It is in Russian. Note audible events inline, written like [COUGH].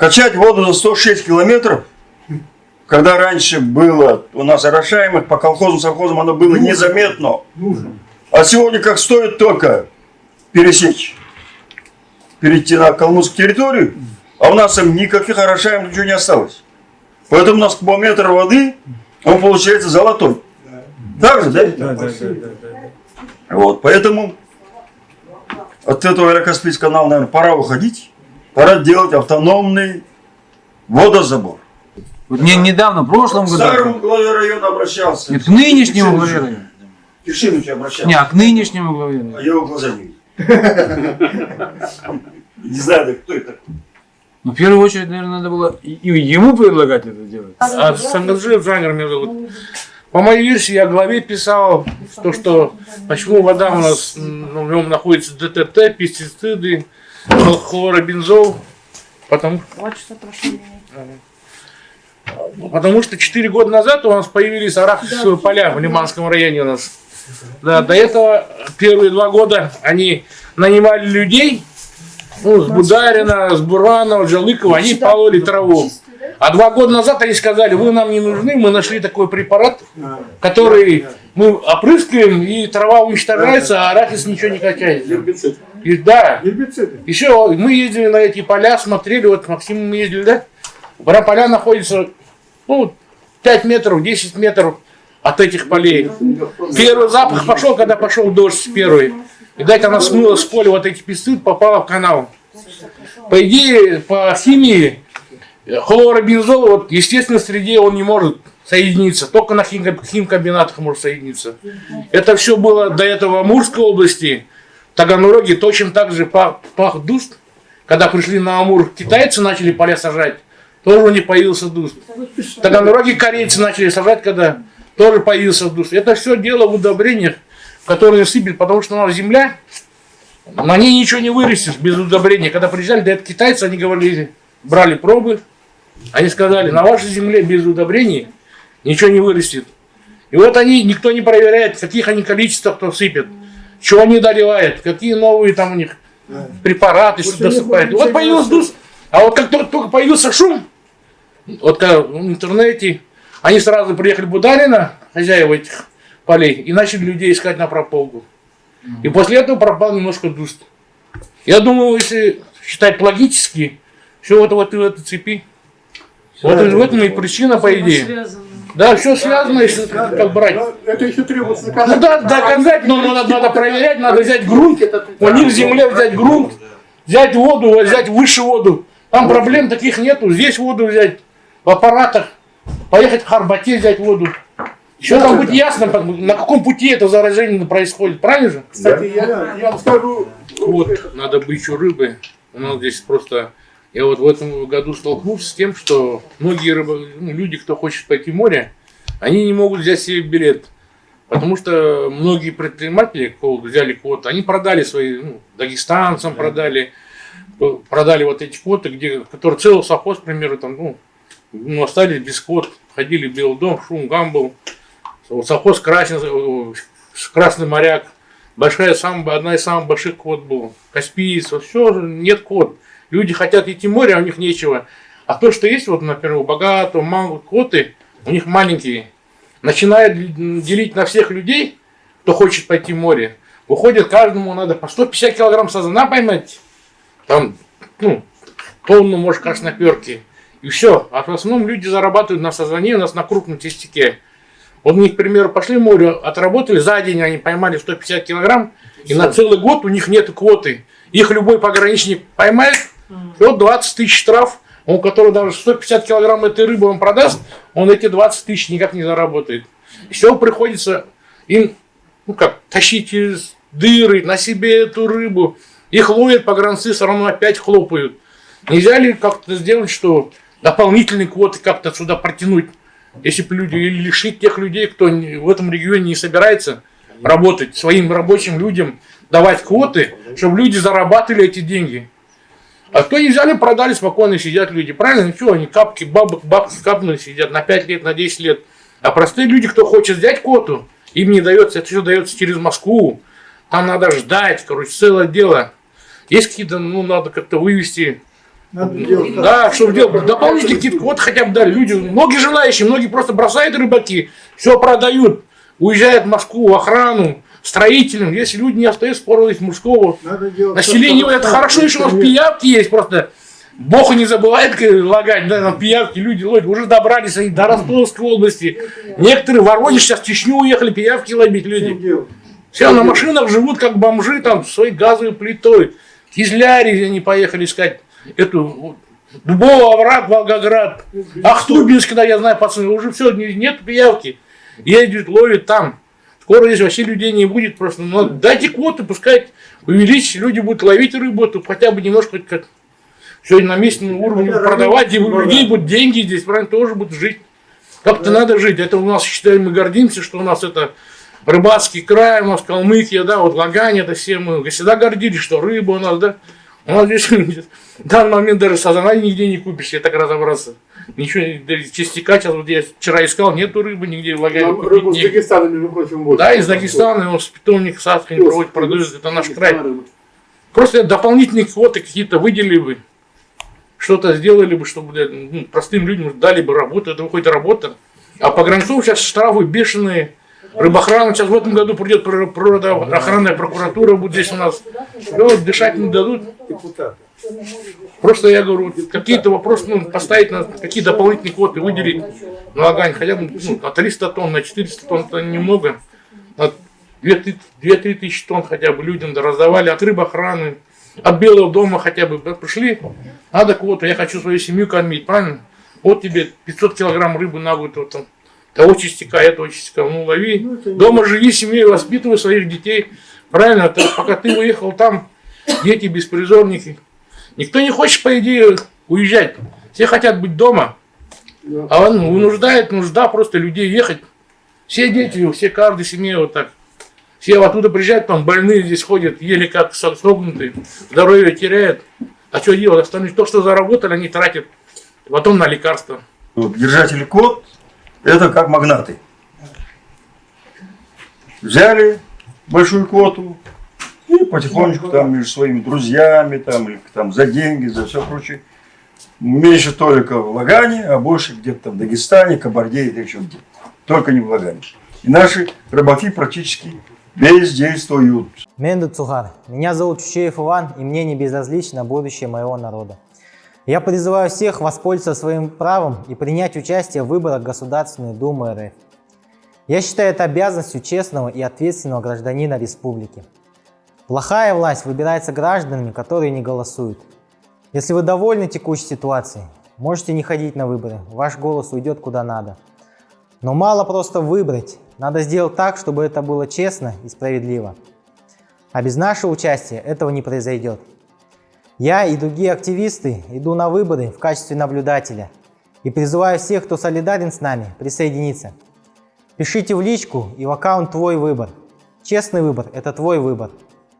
Качать воду за 106 километров, когда раньше было у нас орошаемых по колхозам, совхозам, оно было незаметно. Нужно. А сегодня как стоит только пересечь, перейти на калмыцкую территорию, а у нас там никаких орошаемых ничего не осталось. Поэтому у нас кубометр воды, он получается золотой. Так же, да? Да, да, да, да. Вот, поэтому от этого Аэрокаспийского канала, наверное, пора уходить. Пора делать автономный водозабор. Вот мне недавно, в прошлом К году, старому главе района обращался. нет, к нынешнему главе района. Киршиновичу обращался. Не, а к нынешнему главе А района. я его глаза не видел. [LAUGHS] Не знаю, да кто это. Ну, в первую очередь, наверное, надо было ему предлагать это делать. А Сангаджиев Джангер меня зовут. По моей версии, я главе писал, то, что почему вода у нас, ну, в нем находится ДТТ, пестициды, хлоробензол, потому, Два часа прошло. потому что 4 года назад у нас появились арахисовые поля в Лиманском районе у нас. Да, до этого первые два года они нанимали людей, ну, с Бударина, с Буранова, Джалыкова, они пололи траву. А два года назад они сказали, вы нам не нужны, мы нашли такой препарат, который мы опрыскиваем, и трава уничтожается, а арахис ничего не качает. Гербицид. И, да, Гербициды. еще мы ездили на эти поля, смотрели, вот Максим мы ездили, да? Про поля находится, ну, 5 метров, 10 метров от этих полей. Первый запах пошел, когда пошел дождь первый. Видать, она смыла с поля вот эти песцы, попала в канал. По идее, по химии, хлоробензол, вот, естественно, в среде он не может соединиться. Только на химко- химкомбинатах может соединиться. Это все было до этого в Амурской области. Таганроге точно так же пах, дуст. Когда пришли на Амур, китайцы начали поля сажать, тоже у них появился дуст. Таганроге корейцы начали сажать, когда тоже появился дуст. Это все дело в удобрениях, которые сыпят, потому что у нас земля, на ней ничего не вырастешь без удобрения. Когда приезжали, да это китайцы, они говорили, брали пробы, они сказали, на вашей земле без удобрений ничего не вырастет. И вот они, никто не проверяет, в каких они количествах кто сыпет, что они доливают, какие новые там у них препараты, что досыпают. Вот появился дуст, а вот как только, только появился шум, вот в интернете, они сразу приехали Бударина, хозяева этих полей, и начали людей искать на прополку. И после этого пропал немножко дуст. Я думаю, если считать логически, все вот, вот в этой цепи. Вот в этом и причина, по идее. Да, все связано, если как брать. Это еще требуется Ну доказать. да, доказать, но надо, надо проверять, надо взять грунт, у них в земле взять грунт, взять воду, взять выше воду. Там проблем таких нету, здесь воду взять, в аппаратах, поехать в Харбате взять воду. Еще там будет ясно, на каком пути это заражение происходит, правильно же? Кстати, я, я вам скажу, Вот, надо бы еще рыбы. У нас здесь просто... Я вот в этом году столкнулся с тем, что многие рыбы, ну, люди, кто хочет пойти в море, они не могут взять себе билет. Потому что многие предприниматели взяли квоты, они продали свои, ну, дагестанцам продали, э, продали вот эти квоты, где, которые целый совхоз, к примеру, там, ну, ну, остались без квот, ходили в Белый дом, шум, гам был. Вот совхоз Красный, э, Красный моряк, большая, самая, одна из самых больших квот была. Каспиец, все, нет квот. Люди хотят идти в море, а у них нечего. А то, что есть, вот, например, у богатого, мало квоты, у них маленькие. Начинают делить на всех людей, кто хочет пойти в море. Выходит, каждому надо по 150 килограмм сазана поймать. Там, ну, тонну, может, красноперки. И все. А в основном люди зарабатывают на сазане, у нас на крупном тестике. Вот у них, к примеру, пошли в море, отработали, за день они поймали 150 килограмм, и на целый год у них нет квоты. Их любой пограничник поймает, и вот 20 тысяч штраф, он, который даже 150 килограмм этой рыбы он продаст, он эти 20 тысяч никак не заработает. Все приходится им, ну как, тащить из дыры на себе эту рыбу. Их ловят погранцы, все равно опять хлопают. Нельзя ли как-то сделать, что дополнительные квоты как-то сюда протянуть? Если бы люди, или лишить тех людей, кто в этом регионе не собирается работать, своим рабочим людям давать квоты, чтобы люди зарабатывали эти деньги. А кто не взяли, продали, спокойно сидят люди. Правильно? Ничего, они капки, бабок, бабки капнули, сидят на 5 лет, на 10 лет. А простые люди, кто хочет взять квоту, им не дается, это все дается через Москву. Там надо ждать, короче, целое дело. Есть какие-то, ну, надо как-то вывести Надо делать так. Да, чтобы делать дополнительный какие-то квоты хотя бы дали. Люди, многие желающие, многие просто бросают рыбаки, все продают, уезжают в Москву, в охрану, строителям. Если люди не остаются порой из мужского населения, это хорошо, еще у нас пиявки есть просто. Бог не забывает лагать, да, там пиявки, люди ловят, уже добрались они до Ростовской области. Некоторые в Воронеж сейчас в Чечню уехали, пиявки ловить люди. Все на машинах живут как бомжи, там, своей газовой плитой. Кизляре они поехали искать эту вот, Дубовый овраг, Волгоград. Ахтубинск, да, я знаю, пацаны, уже все, нет пиявки. Ездят, ловят там. Скоро здесь вообще людей не будет просто. Но дайте квоты, пускай увеличить, люди будут ловить рыбу, то хотя бы немножко как сегодня на местном уровне Хотя продавать, и у людей будут деньги здесь, правильно, тоже будут жить. Как-то надо жить. Это у нас, считаем, мы гордимся, что у нас это рыбацкий край, у нас Калмыкия, да, вот Лагань, это все мы всегда гордились, что рыба у нас, да. Нас [LAUGHS] здесь в данный момент даже сазана нигде не купишь, я так разобраться. Ничего, частика сейчас, вот я вчера искал, нету рыбы нигде в купить рыбу с негде. Дагестана, между прочим, вот. Да, из Дагестана, он с питомник Саскань проводит, продают, это наш край. Просто дополнительные квоты какие-то выделили бы, что-то сделали бы, чтобы ну, простым людям дали бы работу, это выходит работа. А по гранцу сейчас штрафы бешеные. Рыбохрана сейчас в этом году придет прир- природоохранная прокуратура, будет здесь у нас. Всё, дышать не дадут. Депутат. Просто я говорю, какие-то вопросы, ну, поставить на какие дополнительные квоты, выделить на Лагань, хотя бы ну, на 300 тонн, на 400 тонн, это немного. На 2-3 тысячи тонн хотя бы людям да раздавали от рыбохраны, от Белого дома хотя бы. Пришли, надо квоту, я хочу свою семью кормить, правильно? Вот тебе 500 килограмм рыбы на год, вот там, того частика, этого частика, ну лови. Ну, это Дома живи, семьей воспитывай своих детей. Правильно, ты- пока ты уехал там, дети беспризорники. Никто не хочет, по идее, уезжать. Все хотят быть дома. Да. А он вынуждает, нужда просто людей ехать. Все дети, все каждой семье вот так. Все оттуда приезжают, там больные здесь ходят, еле как со- согнутые, здоровье теряют. А что делать? Остальные то, что заработали, они тратят потом на лекарства. Вот держатели квот – это как магнаты. Взяли большую квоту и потихонечку там между своими друзьями там, или там за деньги, за все прочее. Меньше только в Лагане, а больше где-то там в Дагестане, Кабарде или еще где Только не в Лагане. И наши рыбаки практически бездействуют. Менду Цугар. Меня зовут Чучеев Иван, и мне не безразлично будущее моего народа. Я призываю всех воспользоваться своим правом и принять участие в выборах Государственной Думы РФ. Я считаю это обязанностью честного и ответственного гражданина республики. Плохая власть выбирается гражданами, которые не голосуют. Если вы довольны текущей ситуацией, можете не ходить на выборы, ваш голос уйдет куда надо. Но мало просто выбрать, надо сделать так, чтобы это было честно и справедливо. А без нашего участия этого не произойдет. Я и другие активисты иду на выборы в качестве наблюдателя и призываю всех, кто солидарен с нами, присоединиться. Пишите в личку и в аккаунт «Твой выбор». Честный выбор – это твой выбор.